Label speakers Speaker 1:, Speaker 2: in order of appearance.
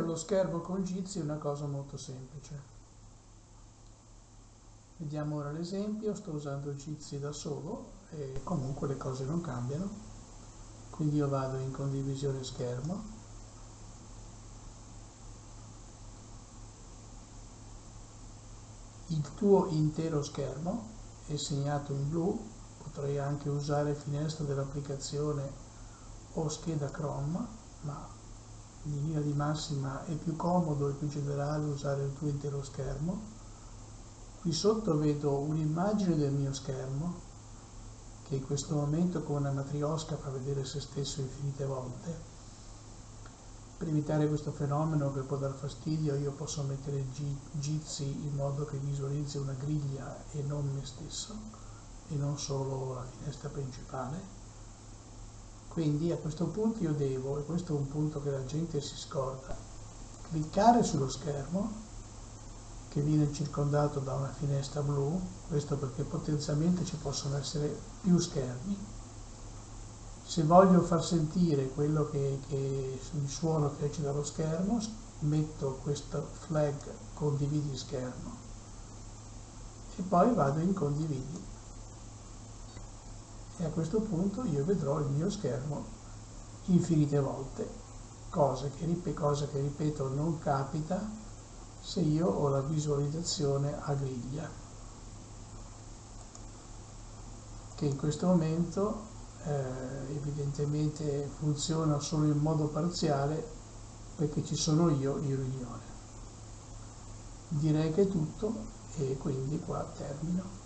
Speaker 1: lo schermo con Jitsi è una cosa molto semplice. Vediamo ora l'esempio, sto usando Jitsi da solo e comunque le cose non cambiano. Quindi io vado in condivisione schermo. Il tuo intero schermo è segnato in blu, potrei anche usare finestra dell'applicazione o scheda Chrome, ma in linea di massima è più comodo e più generale usare il tuo intero schermo Qui sotto vedo un'immagine del mio schermo che in questo momento con una matriosca fa vedere se stesso infinite volte. Per evitare questo fenomeno che può dar fastidio io posso mettere Jitsi in modo che visualizzi una griglia e non me stesso e non solo la finestra principale. Quindi a questo punto io devo, e questo è un punto che la gente si scorda, cliccare sullo schermo che viene circondato da una finestra blu, questo perché potenzialmente ci possono essere più schermi. Se voglio far sentire quello che, che il suono che esce dallo schermo, metto questo flag condividi schermo e poi vado in condividi. E a questo punto io vedrò il mio schermo infinite volte, cosa che, cosa che ripeto non capita se io ho la visualizzazione a griglia. Che in questo momento eh, evidentemente funziona solo in modo parziale perché ci sono io in riunione. Direi che è tutto e quindi qua termino